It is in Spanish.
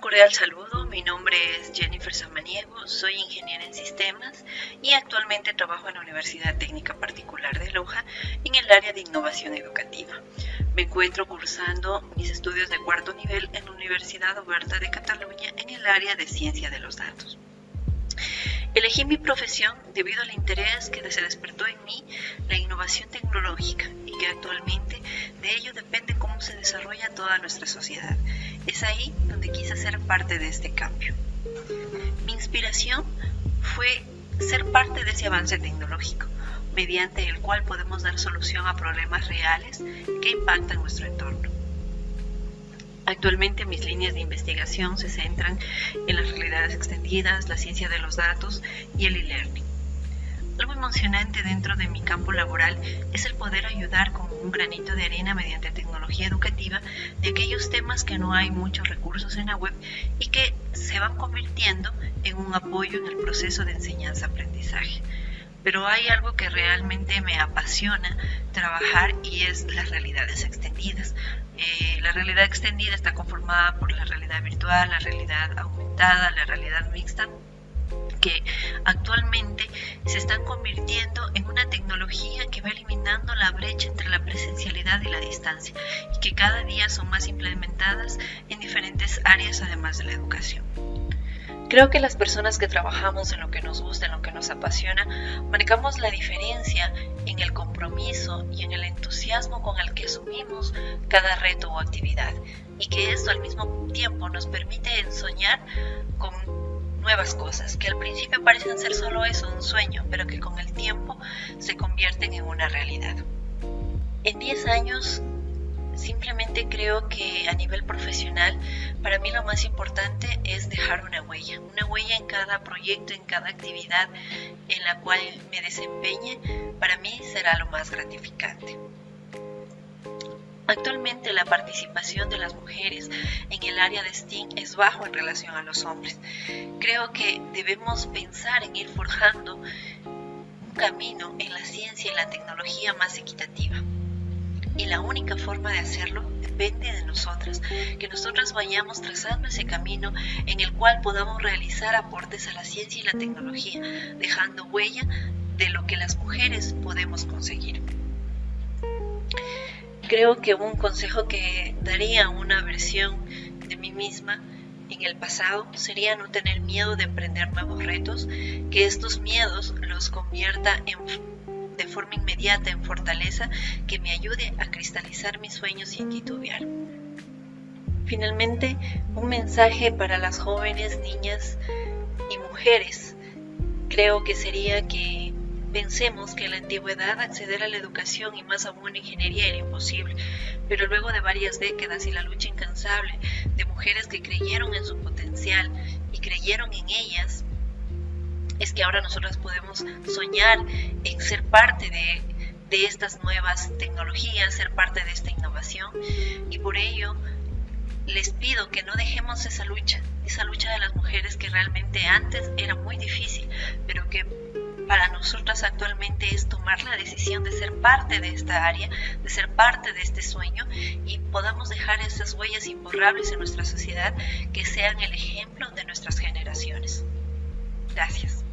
cordial saludo, mi nombre es Jennifer Samaniego, soy ingeniera en sistemas y actualmente trabajo en la Universidad Técnica Particular de Loja en el área de innovación educativa. Me encuentro cursando mis estudios de cuarto nivel en la Universidad Oberta de Cataluña en el área de ciencia de los datos. Elegí mi profesión debido al interés que se despertó en mí la innovación tecnológica y que actualmente de ello depende cómo se desarrolla toda nuestra sociedad. Es ahí donde quise ser parte de este cambio. Mi inspiración fue ser parte de ese avance tecnológico, mediante el cual podemos dar solución a problemas reales que impactan nuestro entorno. Actualmente mis líneas de investigación se centran en las realidades extendidas, la ciencia de los datos y el e-learning. Algo emocionante dentro de mi campo laboral es el poder ayudar con un granito de arena mediante tecnología educativa de aquellos temas que no hay muchos recursos en la web y que se van convirtiendo en un apoyo en el proceso de enseñanza-aprendizaje. Pero hay algo que realmente me apasiona trabajar y es las realidades extendidas. Eh, la realidad extendida está conformada por la realidad virtual, la realidad aumentada, la realidad mixta, que actualmente se están convirtiendo en una tecnología que va eliminando la brecha entre la presencialidad y la distancia y que cada día son más implementadas en diferentes áreas además de la educación. Creo que las personas que trabajamos en lo que nos gusta, en lo que nos apasiona, marcamos la diferencia en el compromiso y en el entusiasmo con el que asumimos cada reto o actividad y que esto al mismo tiempo nos permite soñar con nuevas cosas que al principio parecen ser solo eso, un sueño, pero que con el tiempo se convierten en una realidad. En 10 años Simplemente creo que a nivel profesional, para mí lo más importante es dejar una huella, una huella en cada proyecto, en cada actividad en la cual me desempeñe, para mí será lo más gratificante. Actualmente la participación de las mujeres en el área de STEAM es bajo en relación a los hombres. Creo que debemos pensar en ir forjando un camino en la ciencia y la tecnología más equitativa y la única forma de hacerlo depende de nosotras, que nosotras vayamos trazando ese camino en el cual podamos realizar aportes a la ciencia y la tecnología, dejando huella de lo que las mujeres podemos conseguir. Creo que un consejo que daría una versión de mí misma en el pasado sería no tener miedo de emprender nuevos retos, que estos miedos los convierta en de forma inmediata en fortaleza que me ayude a cristalizar mis sueños sin titubear. Finalmente, un mensaje para las jóvenes, niñas y mujeres. Creo que sería que pensemos que en la antigüedad acceder a la educación y más aún a ingeniería era imposible, pero luego de varias décadas y la lucha incansable de mujeres que creyeron en su potencial y creyeron en ellas, es que ahora nosotros podemos soñar en ser parte de, estas nuevas tecnologías, ser parte de esta innovación. Y por ello les pido que no dejemos esa lucha, esa lucha de las mujeres que realmente antes era muy difícil, para nosotras actualmente es tomar la decisión de ser parte de esta área, de ser parte de este sueño y podamos dejar esas huellas imborrables en nuestra sociedad que sean el ejemplo de nuestras generaciones. Gracias.